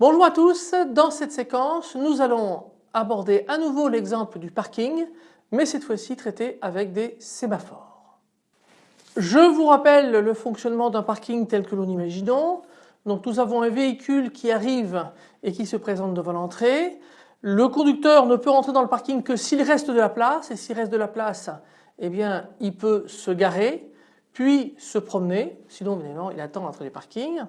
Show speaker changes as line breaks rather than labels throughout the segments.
Bonjour à tous, dans cette séquence nous allons aborder à nouveau l'exemple du parking mais cette fois-ci traité avec des sémaphores. Je vous rappelle le fonctionnement d'un parking tel que nous l'imaginons. Donc nous avons un véhicule qui arrive et qui se présente devant l'entrée. Le conducteur ne peut rentrer dans le parking que s'il reste de la place et s'il reste de la place eh bien il peut se garer puis se promener sinon évidemment il attend entre les parkings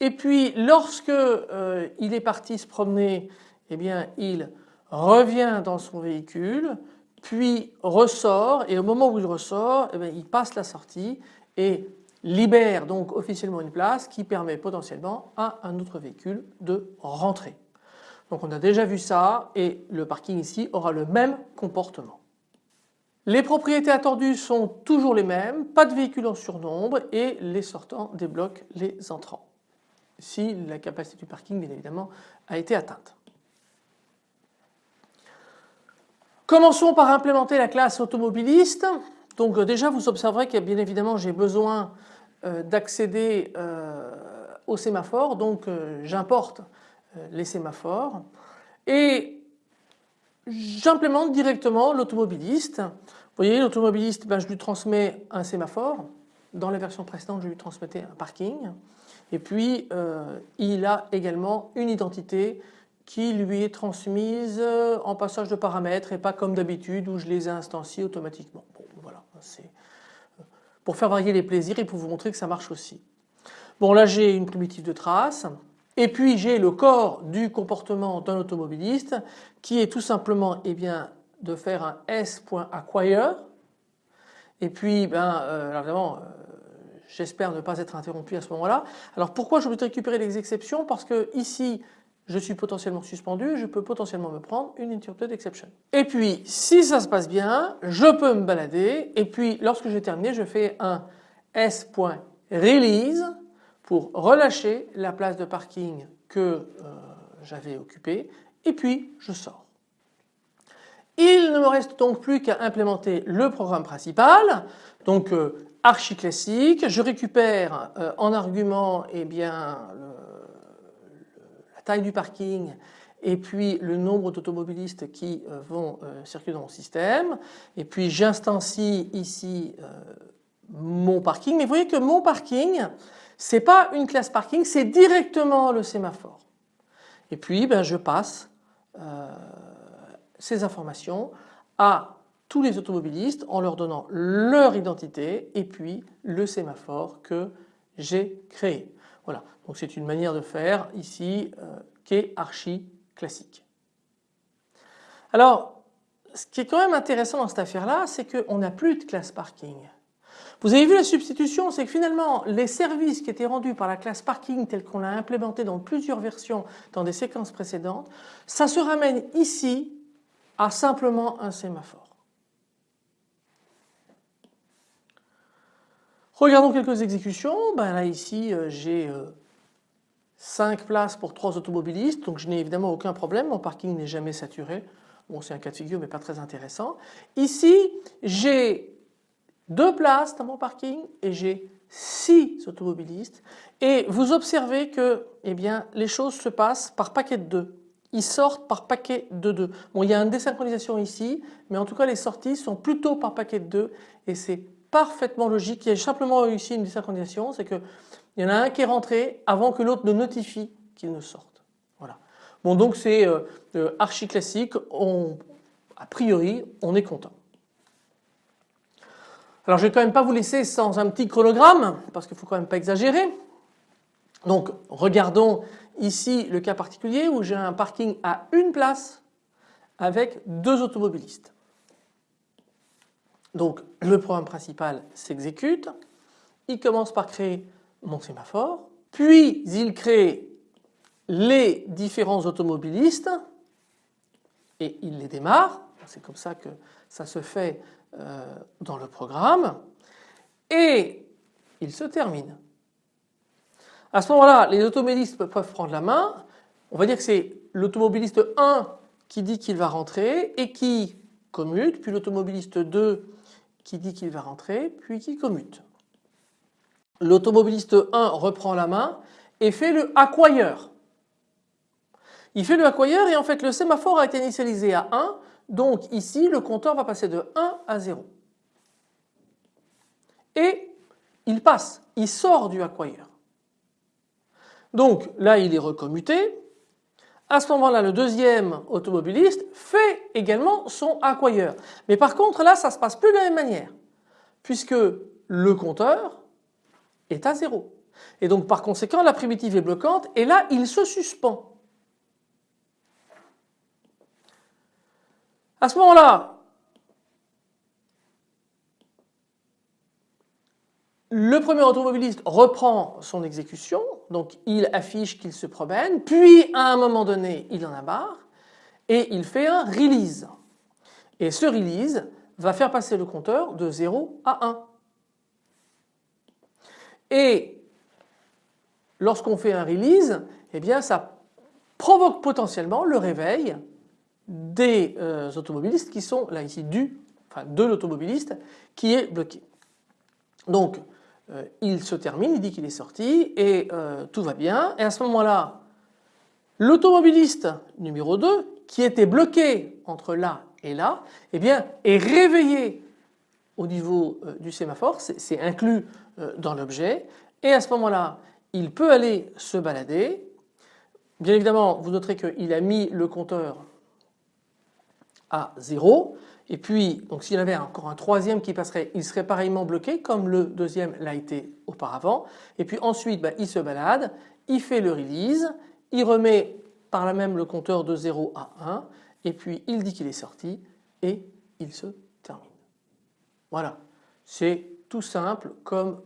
et puis lorsque euh, il est parti se promener eh bien il revient dans son véhicule puis ressort et au moment où il ressort eh bien, il passe la sortie et libère donc officiellement une place qui permet potentiellement à un autre véhicule de rentrer. Donc on a déjà vu ça et le parking ici aura le même comportement. Les propriétés attendues sont toujours les mêmes, pas de véhicules en surnombre et les sortants débloquent les entrants. Si la capacité du parking bien évidemment a été atteinte. Commençons par implémenter la classe automobiliste. Donc euh, déjà vous observerez que bien évidemment j'ai besoin euh, d'accéder euh, au sémaphore donc j'importe les sémaphores et j'implémente directement l'automobiliste. Vous voyez l'automobiliste ben, je lui transmets un sémaphore, dans la version précédente je lui transmettais un parking et puis euh, il a également une identité qui lui est transmise euh, en passage de paramètres et pas comme d'habitude où je les instancie automatiquement. Bon voilà, c'est pour faire varier les plaisirs et pour vous montrer que ça marche aussi. Bon là j'ai une primitive de trace et puis j'ai le corps du comportement d'un automobiliste qui est tout simplement eh bien, de faire un s.acquire et puis ben, euh, évidemment euh, j'espère ne pas être interrompu à ce moment-là. Alors pourquoi je veux récupérer les exceptions? Parce que ici je suis potentiellement suspendu, je peux potentiellement me prendre une interrupted exception. Et puis si ça se passe bien, je peux me balader et puis lorsque j'ai terminé je fais un s.release pour relâcher la place de parking que euh, j'avais occupée et puis je sors. Il ne me reste donc plus qu'à implémenter le programme principal, donc euh, archi classique. Je récupère euh, en argument eh bien, la taille du parking et puis le nombre d'automobilistes qui vont circuler dans mon système. Et puis j'instancie ici mon parking. Mais vous voyez que mon parking, c'est pas une classe parking, c'est directement le sémaphore. Et puis ben, je passe euh, ces informations à tous les automobilistes en leur donnant leur identité et puis le sémaphore que j'ai créé. Voilà, donc c'est une manière de faire ici euh, qui est archi classique. Alors ce qui est quand même intéressant dans cette affaire là c'est qu'on n'a plus de classe parking. Vous avez vu la substitution, c'est que finalement les services qui étaient rendus par la classe parking telle qu'on l'a implémenté dans plusieurs versions dans des séquences précédentes, ça se ramène ici à simplement un sémaphore. Regardons quelques exécutions. Ben là ici euh, j'ai 5 euh, places pour 3 automobilistes donc je n'ai évidemment aucun problème, mon parking n'est jamais saturé. Bon c'est un cas de figure mais pas très intéressant. Ici j'ai deux places dans mon parking et j'ai six automobilistes et vous observez que eh bien, les choses se passent par paquet de deux. Ils sortent par paquet de deux. Bon il y a une désynchronisation ici mais en tout cas les sorties sont plutôt par paquet de deux et c'est parfaitement logique. Il y a simplement ici une désynchronisation, c'est qu'il y en a un qui est rentré avant que l'autre ne notifie qu'il ne sorte. Voilà. Bon donc c'est euh, euh, archi classique, a priori on est content. Alors je vais quand même pas vous laisser sans un petit chronogramme parce qu'il faut quand même pas exagérer. Donc regardons ici le cas particulier où j'ai un parking à une place avec deux automobilistes. Donc le programme principal s'exécute, il commence par créer mon sémaphore, puis il crée les différents automobilistes et il les démarre, c'est comme ça que ça se fait euh, dans le programme et il se termine. À ce moment-là, les automobilistes peuvent prendre la main. On va dire que c'est l'automobiliste 1 qui dit qu'il va rentrer et qui commute, puis l'automobiliste 2 qui dit qu'il va rentrer, puis qui commute. L'automobiliste 1 reprend la main et fait le acquire. Il fait le acquire et en fait le sémaphore a été initialisé à 1 donc ici le compteur va passer de 1 à 0. Et il passe, il sort du acquire. Donc là il est recommuté. À ce moment-là le deuxième automobiliste fait également son acquire. Mais par contre là ça ne se passe plus de la même manière puisque le compteur est à 0. Et donc par conséquent la primitive est bloquante et là il se suspend. À ce moment-là, le premier automobiliste reprend son exécution, donc il affiche qu'il se promène, puis à un moment donné il en a marre et il fait un release. Et ce release va faire passer le compteur de 0 à 1. Et lorsqu'on fait un release, eh bien ça provoque potentiellement le réveil des euh, automobilistes qui sont là ici du, de l'automobiliste qui est bloqué. Euh, il se termine, il dit qu'il est sorti et euh, tout va bien. Et à ce moment-là l'automobiliste numéro 2 qui était bloqué entre là et là eh bien est réveillé au niveau du sémaphore, c'est inclus dans l'objet. Et à ce moment-là il peut aller se balader. Bien évidemment vous noterez qu'il a mis le compteur à 0 et puis donc s'il y avait encore un troisième qui passerait il serait pareillement bloqué comme le deuxième l'a été auparavant et puis ensuite bah, il se balade, il fait le release, il remet par là même le compteur de 0 à 1 et puis il dit qu'il est sorti et il se termine. Voilà, c'est tout simple comme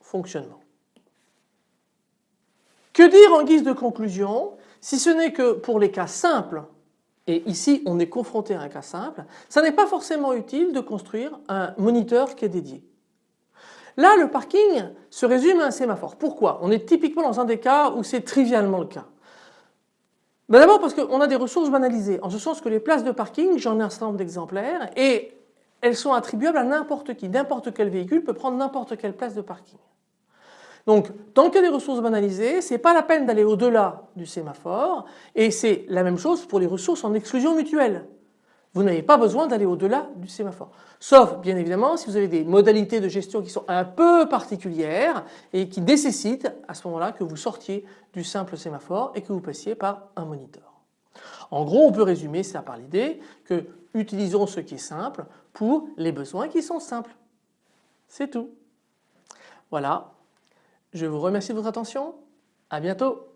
fonctionnement. Que dire en guise de conclusion si ce n'est que pour les cas simples et ici on est confronté à un cas simple, ça n'est pas forcément utile de construire un moniteur qui est dédié. Là le parking se résume à un sémaphore. Pourquoi? On est typiquement dans un des cas où c'est trivialement le cas. Ben, d'abord parce qu'on a des ressources banalisées, en ce sens que les places de parking, j'en ai un certain nombre d'exemplaires et elles sont attribuables à n'importe qui, n'importe quel véhicule peut prendre n'importe quelle place de parking. Donc dans le cas des ressources banalisées, ce n'est pas la peine d'aller au-delà du sémaphore et c'est la même chose pour les ressources en exclusion mutuelle. Vous n'avez pas besoin d'aller au-delà du sémaphore. Sauf bien évidemment si vous avez des modalités de gestion qui sont un peu particulières et qui nécessitent à ce moment-là que vous sortiez du simple sémaphore et que vous passiez par un moniteur. En gros on peut résumer ça par l'idée que utilisons ce qui est simple pour les besoins qui sont simples. C'est tout. Voilà, je vous remercie de votre attention. À bientôt.